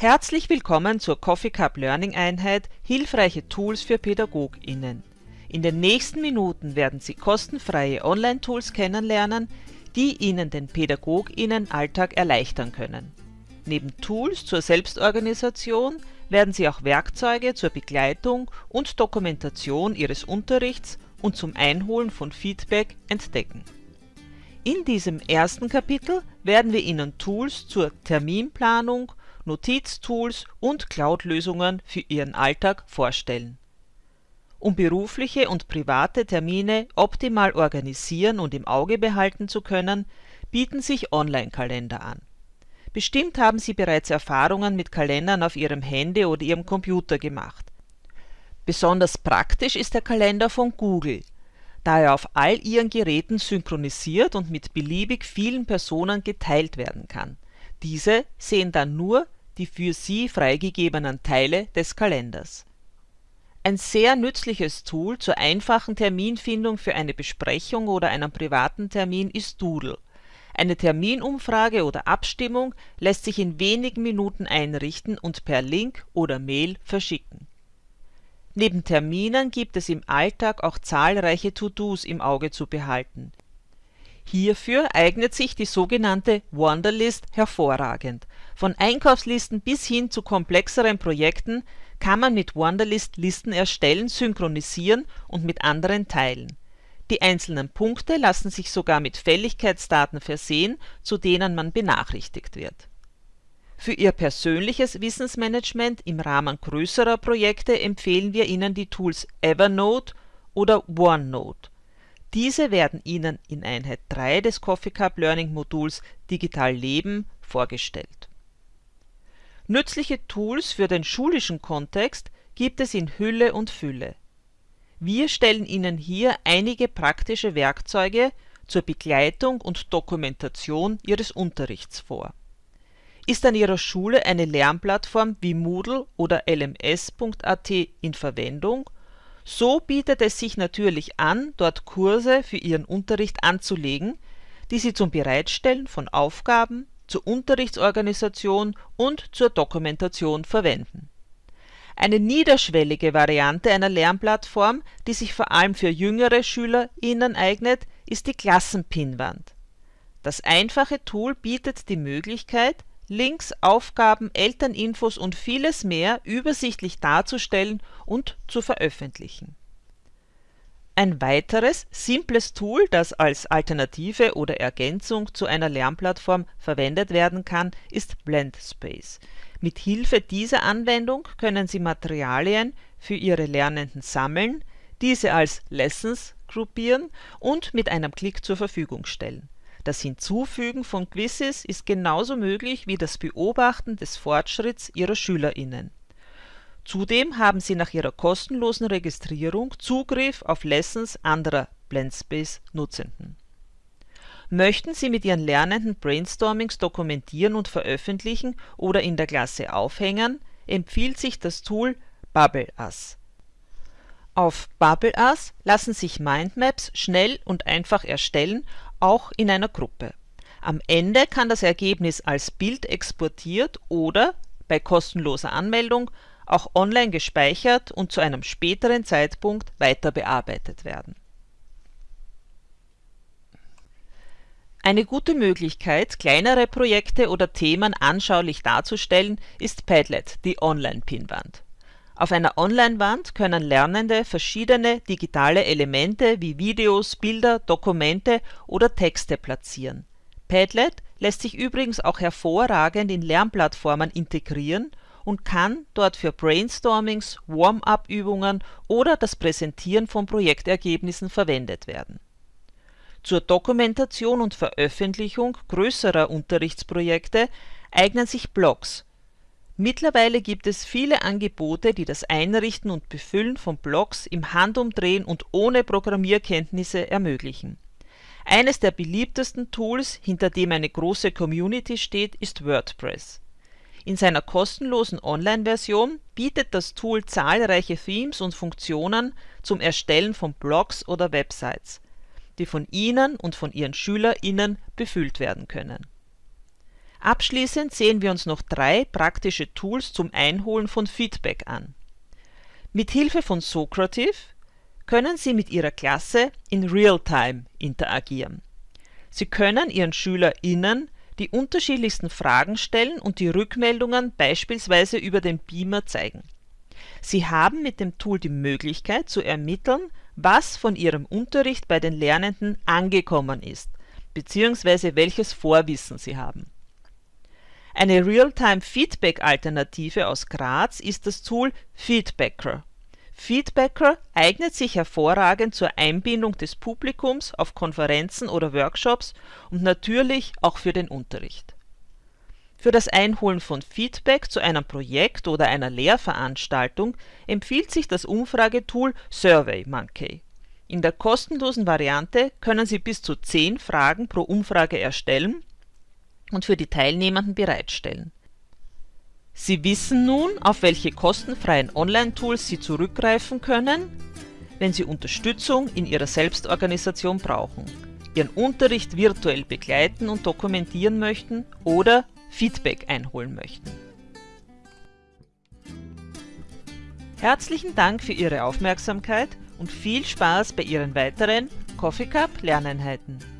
Herzlich willkommen zur Coffee Cup Learning Einheit Hilfreiche Tools für PädagogInnen. In den nächsten Minuten werden Sie kostenfreie Online-Tools kennenlernen, die Ihnen den PädagogInnen-Alltag erleichtern können. Neben Tools zur Selbstorganisation werden Sie auch Werkzeuge zur Begleitung und Dokumentation Ihres Unterrichts und zum Einholen von Feedback entdecken. In diesem ersten Kapitel werden wir Ihnen Tools zur Terminplanung Notiztools und Cloud-Lösungen für Ihren Alltag vorstellen. Um berufliche und private Termine optimal organisieren und im Auge behalten zu können, bieten sich Online-Kalender an. Bestimmt haben Sie bereits Erfahrungen mit Kalendern auf Ihrem Handy oder Ihrem Computer gemacht. Besonders praktisch ist der Kalender von Google, da er auf all Ihren Geräten synchronisiert und mit beliebig vielen Personen geteilt werden kann. Diese sehen dann nur die für sie freigegebenen Teile des Kalenders. Ein sehr nützliches Tool zur einfachen Terminfindung für eine Besprechung oder einen privaten Termin ist Doodle. Eine Terminumfrage oder Abstimmung lässt sich in wenigen Minuten einrichten und per Link oder Mail verschicken. Neben Terminen gibt es im Alltag auch zahlreiche To-Dos im Auge zu behalten. Hierfür eignet sich die sogenannte Wunderlist hervorragend von Einkaufslisten bis hin zu komplexeren Projekten kann man mit Wunderlist Listen erstellen, synchronisieren und mit anderen teilen. Die einzelnen Punkte lassen sich sogar mit Fälligkeitsdaten versehen, zu denen man benachrichtigt wird. Für Ihr persönliches Wissensmanagement im Rahmen größerer Projekte empfehlen wir Ihnen die Tools Evernote oder OneNote. Diese werden Ihnen in Einheit 3 des Coffee Cup Learning Moduls Digital Leben vorgestellt Nützliche Tools für den schulischen Kontext gibt es in Hülle und Fülle. Wir stellen Ihnen hier einige praktische Werkzeuge zur Begleitung und Dokumentation Ihres Unterrichts vor. Ist an Ihrer Schule eine Lernplattform wie Moodle oder lms.at in Verwendung, so bietet es sich natürlich an, dort Kurse für Ihren Unterricht anzulegen, die Sie zum Bereitstellen von Aufgaben, zur Unterrichtsorganisation und zur Dokumentation verwenden. Eine niederschwellige Variante einer Lernplattform, die sich vor allem für jüngere SchülerInnen eignet, ist die Klassenpinnwand. Das einfache Tool bietet die Möglichkeit, Links, Aufgaben, Elterninfos und vieles mehr übersichtlich darzustellen und zu veröffentlichen ein weiteres, simples Tool, das als Alternative oder Ergänzung zu einer Lernplattform verwendet werden kann, ist Blendspace. Mit Hilfe dieser Anwendung können Sie Materialien für Ihre Lernenden sammeln, diese als Lessons gruppieren und mit einem Klick zur Verfügung stellen. Das Hinzufügen von Quizzes ist genauso möglich wie das Beobachten des Fortschritts Ihrer SchülerInnen Zudem haben Sie nach Ihrer kostenlosen Registrierung Zugriff auf Lessons anderer Blendspace-Nutzenden. Möchten Sie mit Ihren Lernenden Brainstormings dokumentieren und veröffentlichen oder in der Klasse aufhängen, empfiehlt sich das Tool BubbleUs. Auf BubbleUs lassen sich Mindmaps schnell und einfach erstellen, auch in einer Gruppe. Am Ende kann das Ergebnis als Bild exportiert oder, bei kostenloser Anmeldung, auch online gespeichert und zu einem späteren Zeitpunkt weiter bearbeitet werden. Eine gute Möglichkeit, kleinere Projekte oder Themen anschaulich darzustellen, ist Padlet, die Online-Pinnwand. Auf einer Online-Wand können Lernende verschiedene digitale Elemente wie Videos, Bilder, Dokumente oder Texte platzieren. Padlet lässt sich übrigens auch hervorragend in Lernplattformen integrieren und kann dort für Brainstormings, Warm-up-Übungen oder das Präsentieren von Projektergebnissen verwendet werden. Zur Dokumentation und Veröffentlichung größerer Unterrichtsprojekte eignen sich Blogs. Mittlerweile gibt es viele Angebote, die das Einrichten und Befüllen von Blogs im Handumdrehen und ohne Programmierkenntnisse ermöglichen. Eines der beliebtesten Tools, hinter dem eine große Community steht, ist WordPress in seiner kostenlosen Online-Version bietet das Tool zahlreiche Themes und Funktionen zum Erstellen von Blogs oder Websites, die von Ihnen und von Ihren SchülerInnen befüllt werden können. Abschließend sehen wir uns noch drei praktische Tools zum Einholen von Feedback an. Mit Hilfe von Socrative können Sie mit Ihrer Klasse in Realtime interagieren. Sie können Ihren SchülerInnen die unterschiedlichsten Fragen stellen und die Rückmeldungen beispielsweise über den Beamer zeigen. Sie haben mit dem Tool die Möglichkeit zu ermitteln, was von Ihrem Unterricht bei den Lernenden angekommen ist bzw. welches Vorwissen Sie haben. Eine Realtime-Feedback-Alternative aus Graz ist das Tool Feedbacker. Feedbacker eignet sich hervorragend zur Einbindung des Publikums auf Konferenzen oder Workshops und natürlich auch für den Unterricht. Für das Einholen von Feedback zu einem Projekt oder einer Lehrveranstaltung empfiehlt sich das Umfragetool SurveyMonkey. In der kostenlosen Variante können Sie bis zu 10 Fragen pro Umfrage erstellen und für die Teilnehmenden bereitstellen. Sie wissen nun, auf welche kostenfreien Online-Tools Sie zurückgreifen können, wenn Sie Unterstützung in Ihrer Selbstorganisation brauchen, Ihren Unterricht virtuell begleiten und dokumentieren möchten oder Feedback einholen möchten. Herzlichen Dank für Ihre Aufmerksamkeit und viel Spaß bei Ihren weiteren Coffee Cup Lerneinheiten.